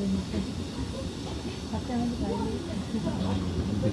되니까. 답장하지 말고. 근데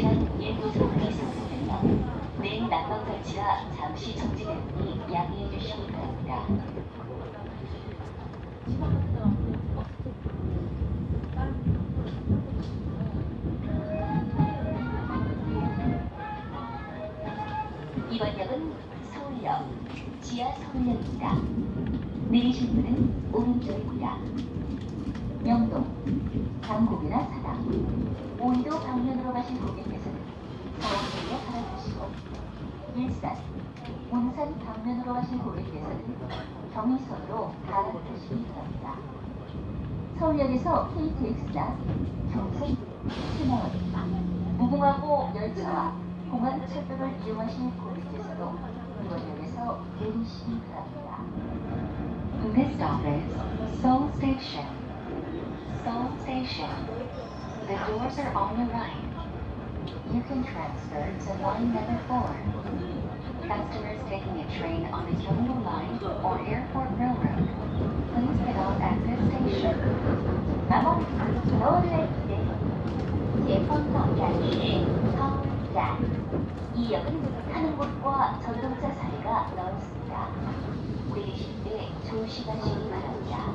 길시간 일부 상승되며 내일 난방 설치가 잠시 정지되니 양해해 주시기 바랍니다. 이번 역은 서울역, 지하 서울역입니다. 내리실 문은 오른쪽입니다. 명동, 장곡이나 사당, 오이도 방면으로 가신 고객께서는 서울역에 갈아타시고 일산, 온산 방면으로 가신 고객께서는 경의선으로 갈아타시기 바랍니다. 서울역에서 KTX나 경선, 신화원, 무궁화호 열차와 공안 철도를 이용하시는 고객께서도 이번 역에서 내리시기 바랍니다. This stop is Seoul Station. Seoul Station. The doors are on your right. You can transfer to line number four. Customers taking a train on the Gyeongbu Line or Airport Railroad, please get off at this station. 마법 서울의 기대 예pon역站시 서울站이 역은 타는 곳과 전동차 사이가 넓습니다. 내리실 때 조심하시기 바랍니다.